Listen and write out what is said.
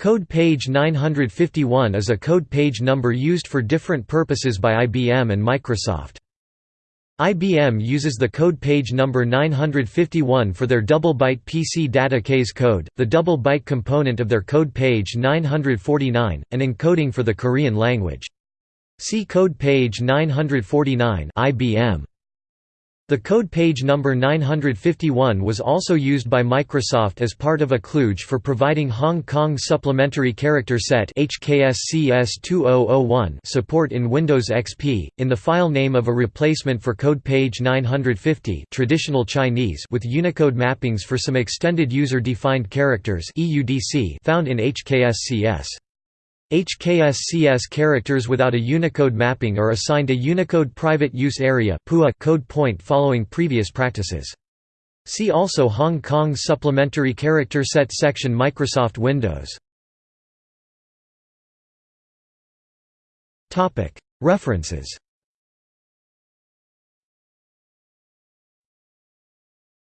Code page 951 is a code page number used for different purposes by IBM and Microsoft. IBM uses the code page number 951 for their double-byte PC data case code, the double-byte component of their code page 949, and encoding for the Korean language. See code page 949 IBM. The code page number 951 was also used by Microsoft as part of a kludge for providing Hong Kong Supplementary Character Set support in Windows XP, in the file name of a replacement for code page 950 traditional Chinese with Unicode mappings for some extended user-defined characters found in HKSCS. HKSCS characters without a Unicode mapping are assigned a Unicode Private Use Area code point following previous practices. See also Hong Kong Supplementary Character Set section Microsoft Windows References